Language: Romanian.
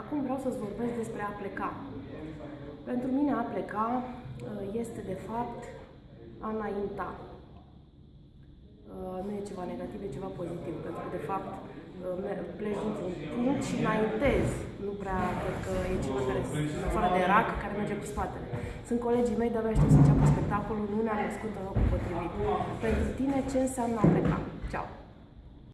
Acum vreau să-ți vorbesc despre a pleca. Pentru mine a pleca uh, este de fapt a înainta. Uh, nu e ceva negativ, e ceva pozitiv, pentru că de fapt uh, pleci dintr-un punct și înaintezi. Nu prea cred că e ceva care, în afară de rac, care merge cu spatele. Sunt colegii mei, de-abia aștept să înceapă spectacolul, nu ne-am născut în locul potrivit. Pentru tine, ce înseamnă a pleca? Ceau!